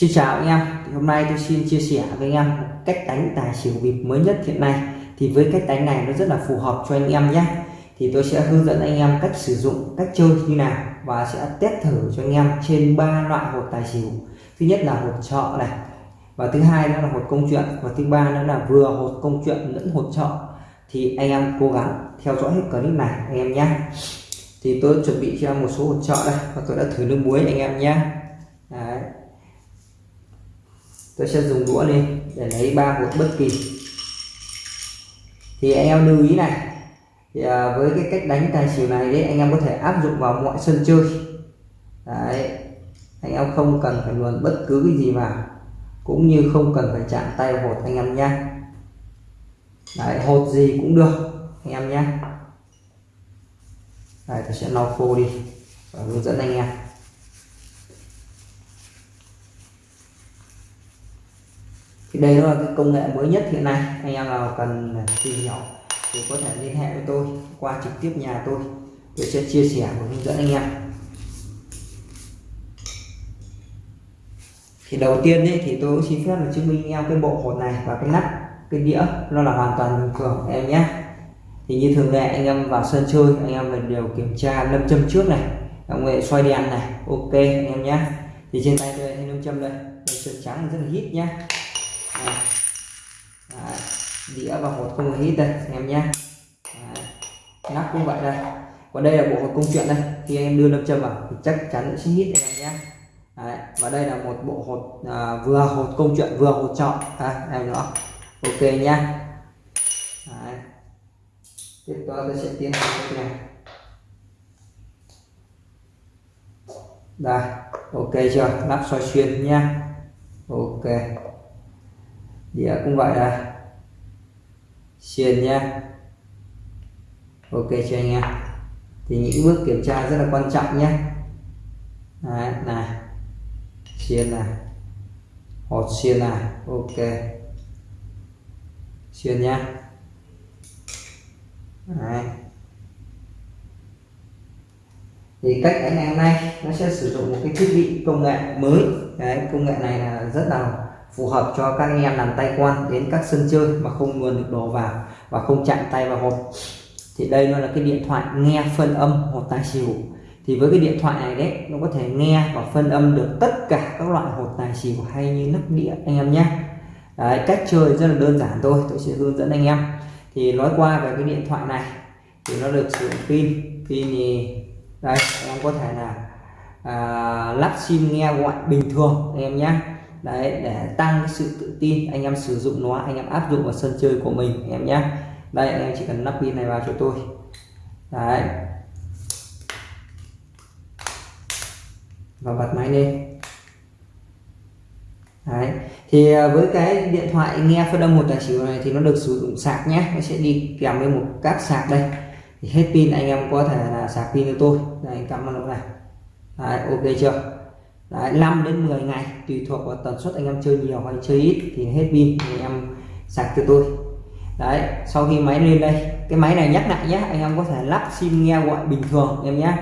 Xin chào anh em. Thì hôm nay tôi xin chia sẻ với anh em cách đánh tài xỉu bịp mới nhất hiện nay. Thì với cách đánh này nó rất là phù hợp cho anh em nhé. Thì tôi sẽ hướng dẫn anh em cách sử dụng, cách chơi như nào và sẽ test thử cho anh em trên ba loại hột tài xỉu. Thứ nhất là hột trọ này. Và thứ hai đó là hột công chuyện. Và thứ ba nữa là vừa hột công chuyện lẫn hột trọ. thì anh em cố gắng theo dõi hết clip này, anh em nhé. Thì tôi chuẩn bị cho em một số hột trọ đây và tôi đã thử nước muối anh em nhé Đấy tôi sẽ dùng đũa lên để lấy ba hột bất kỳ. Thì anh em lưu ý này thì à, với cái cách đánh tài xỉu này đấy anh em có thể áp dụng vào mọi sân chơi. Đấy anh em không cần phải luồn bất cứ cái gì vào cũng như không cần phải chạm tay hột anh em nhé đấy hột gì cũng được anh em nhé đây tôi sẽ lau khô đi và hướng dẫn anh em. Thì đây là cái công nghệ mới nhất hiện nay. Anh em nào cần tìm hiểu thì có thể liên hệ với tôi qua trực tiếp nhà tôi. Tôi sẽ chia sẻ và hướng dẫn anh em. Thì đầu tiên ấy, thì tôi cũng xin phép là chứng minh anh em cái bộ hột này và cái nắp cái đĩa nó là hoàn toàn bình thường em nhé. Thì như thường lệ anh em vào sân chơi anh em mình đều kiểm tra lâm châm trước này ông nghệ xoay đèn này ok anh em nhé. Thì trên tay tôi thấy lâm châm đây lâm châm trắng rất là hít nhá đĩa và hột không hít đây anh em nhé. Nắp cũng vậy đây. Còn đây là bộ hột công chuyện đây. Khi anh em đưa lâm châm vào thì chắc chắn sẽ hít anh em nhé. Đấy. và đây là một bộ hột à, vừa hột công chuyện vừa hột chọn. À, em nữa. Ok nhá Đấy. tiếp theo tôi sẽ tiến hành cái này. Đây. Ok chưa? Lắp soi xuyên nhá ok đĩa à, cũng vậy à. đây xuyên nha, ok cho anh em. Thì những bước kiểm tra rất là quan trọng nhé Đấy, này. Xuyên này. Hột xuyên này. Ok. Xuyên nhá. Đấy. thì cách đánh ngày hôm nay nó sẽ sử dụng một cái thiết bị công nghệ mới. Cái công nghệ này là rất là phù hợp cho các anh em làm tay quan đến các sân chơi mà không luôn được đồ vào và không chạm tay vào hộp. Thì đây nó là cái điện thoại nghe phân âm hột tài xỉu. Thì với cái điện thoại này đấy nó có thể nghe và phân âm được tất cả các loại hột tài xỉu hay như nắp đĩa anh em nhé. Đấy, cách chơi rất là đơn giản thôi tôi sẽ hướng dẫn anh em. Thì nói qua về cái điện thoại này thì nó được sử dụng pin. Pin thì đây em có thể là à, lắp sim nghe gọi bình thường em nhé đấy để tăng cái sự tự tin anh em sử dụng nó anh em áp dụng vào sân chơi của mình anh em nhé đây anh em chỉ cần lắp pin này vào cho tôi. Đấy. Và bật máy lên đấy. Thì à, với cái điện thoại nghe phân âm một tài xỉu này thì nó được sử dụng sạc nhé nó sẽ đi kèm với một cáp sạc đây. Thì hết pin anh em có thể là sạc pin cho tôi. Đây cắm vào nó này đấy, ok chưa? Đấy, 5 đến 10 ngày tùy thuộc vào tần suất anh em chơi nhiều hay chơi ít thì hết pin thì anh em sạc cho tôi. Đấy sau khi máy lên đây cái máy này nhắc lại nhé anh em có thể lắp sim nghe gọi bình thường em nhé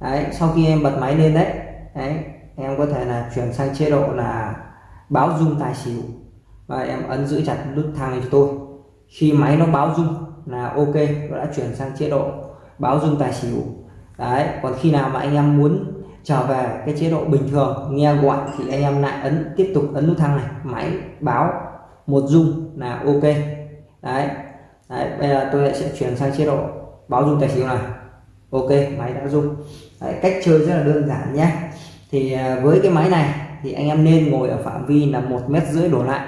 đấy sau khi em bật máy lên đấy đấy em có thể là chuyển sang chế độ là báo dung tài xỉu. Và em ấn giữ chặt nút thang này cho tôi. Khi máy nó báo dung là ok nó đã chuyển sang chế độ báo dung tài xỉu. Đấy còn khi nào mà anh em muốn trở về cái chế độ bình thường nghe gọi thì anh em lại ấn tiếp tục ấn nút thang này máy báo một dung là ok. Đấy, đấy bây giờ tôi sẽ chuyển sang chế độ báo dung tài xỉu này. Ok máy đã dung đấy, cách chơi rất là đơn giản nhé. Thì à, với cái máy này thì anh em nên ngồi ở phạm vi là một mét rưỡi đổ lại.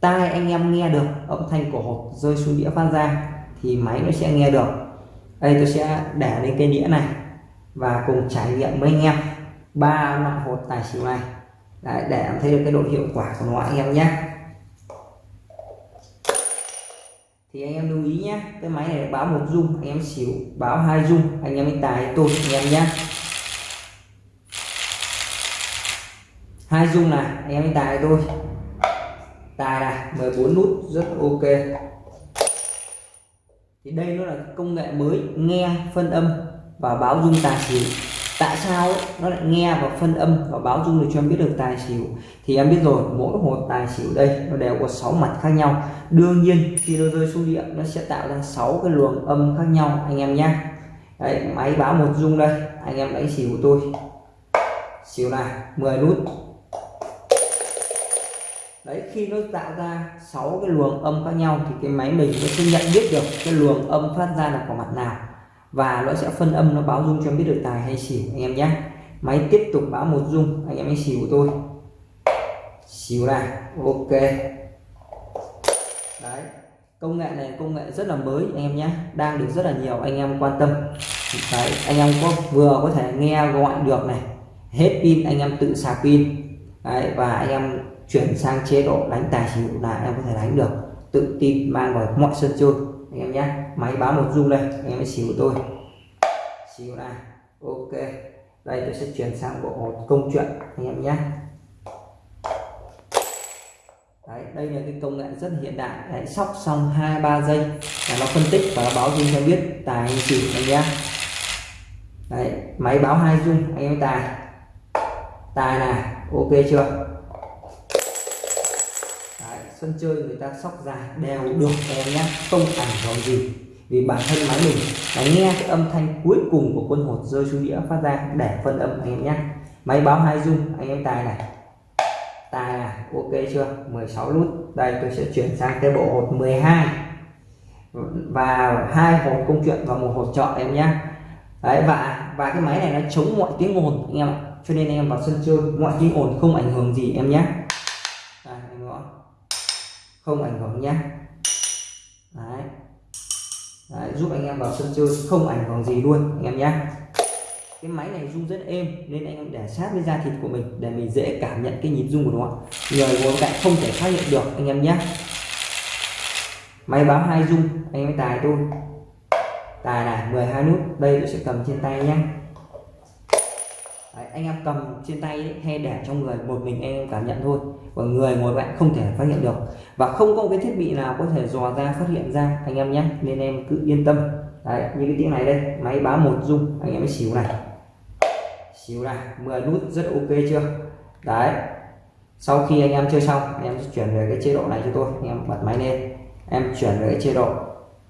Tai anh em nghe được âm thanh của hộp rơi xuống đĩa phát ra thì máy nó sẽ nghe được. Đây tôi sẽ để lên cái đĩa này và cùng trải nghiệm với anh em ba loại hột tài xỉu này. Đấy, để em thấy được cái độ hiệu quả của nó anh em nhé. Thì anh em lưu ý nhé cái máy này báo một dung anh em xỉu báo hai dung anh em mới tài tôi anh em nhé. Hai dung này anh em mới tài tôi tài này 14 nút rất ok. Thì đây nó là công nghệ mới nghe phân âm và báo dung tài xỉu. Tại sao ấy, nó lại nghe và phân âm và báo dung để cho em biết được tài xỉu? Thì em biết rồi mỗi một tài xỉu đây nó đều có 6 mặt khác nhau. Đương nhiên khi nó rơi xuống điện nó sẽ tạo ra 6 cái luồng âm khác nhau anh em nhé đấy máy báo một dung đây anh em đánh xỉu của tôi. Xỉu này 10 nút. Đấy khi nó tạo ra 6 cái luồng âm khác nhau thì cái máy mình nó sẽ nhận biết được cái luồng âm phát ra là của mặt nào và nó sẽ phân âm, nó báo dung cho em biết được tài hay xỉu, anh em nhé. Máy tiếp tục báo một dung, anh em hãy xỉu của tôi. Xỉu này, ok. Đấy, công nghệ này công nghệ rất là mới, anh em nhé. Đang được rất là nhiều anh em quan tâm. Đấy, anh em có vừa có thể nghe gọi được này. Hết pin, anh em tự sạc pin. Đấy, và anh em chuyển sang chế độ đánh tài xỉu là em có thể đánh được. Tự tin mang vào mọi sân chơi, anh em nhé máy báo một dung đây anh em hãy xíu tôi. Xíu này ok. Đây tôi sẽ chuyển sang bộ công chuyện anh em nhé. Đấy, đây là cái công nghệ rất hiện đại. Đấy, sóc xong hai ba giây là nó phân tích và nó báo dung cho biết tài hay xỉu anh nhé. Đấy, máy báo hai dung anh em tài. Tài này ok chưa? Đấy, sân chơi người ta sóc dài đều được em nhé. Không ảnh hưởng gì vì bản thân máy mình là nghe cái âm thanh cuối cùng của quân hột rơi xuống đĩa phát ra, để phân âm anh em nhé máy báo hai dung anh em tài này. Tài này ok chưa? 16 nút. Đây, tôi sẽ chuyển sang cái bộ hột 12 và hai hột công chuyện và một hột chọn em nhé đấy, và và cái máy này nó chống mọi tiếng ồn, anh em ạ. Cho nên anh em vào sân chơi, mọi tiếng ồn không ảnh hưởng gì em nhé không ảnh hưởng nhé đấy đấy, giúp anh em vào sân chơi không ảnh hưởng gì luôn, anh em nhé. Cái máy này rung rất êm, nên anh em để sát với da thịt của mình để mình dễ cảm nhận cái nhịp rung của nó. Người ngồi cạnh không thể phát hiện được, anh em nhé. Máy báo hai rung, anh em tài tôi tài này 12 nút, đây tôi sẽ cầm trên tay nhé anh em cầm trên tay ấy, hay để trong người một mình anh em cảm nhận thôi. Còn người ngồi bạn không thể phát hiện được. Và không có cái thiết bị nào có thể dò ra phát hiện ra anh em nhé. Nên em cứ yên tâm. Đấy, như cái tiếng này đây máy báo một dung anh em mới xíu này. Xíu này 10 nút rất ok chưa? Đấy. Sau khi anh em chơi xong anh em chuyển về cái chế độ này cho tôi. Anh em bật máy lên. Em chuyển về cái chế độ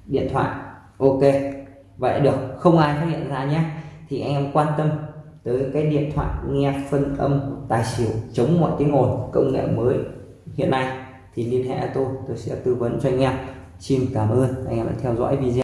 điện thoại. Ok. Vậy được không ai phát hiện ra nhé. Thì anh em quan tâm tới cái điện thoại nghe phân âm tài xỉu chống mọi tiếng ồn, công nghệ mới hiện nay. Thì liên hệ tôi tôi sẽ tư vấn cho anh em. Xin cảm ơn, anh em đã theo dõi video.